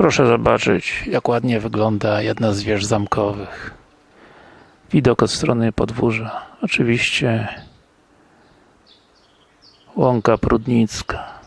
Proszę zobaczyć, jak ładnie wygląda jedna z wież zamkowych. Widok od strony podwórza. Oczywiście Łąka Prudnicka.